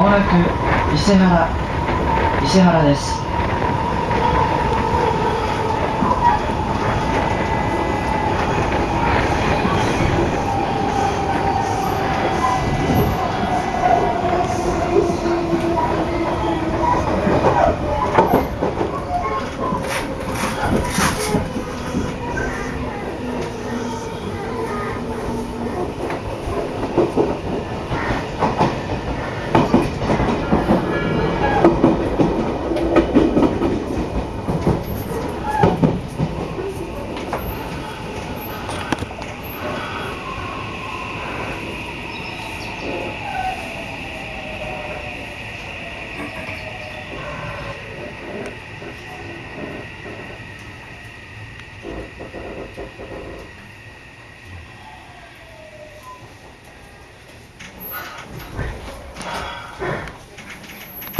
もなく伊勢原伊勢原です。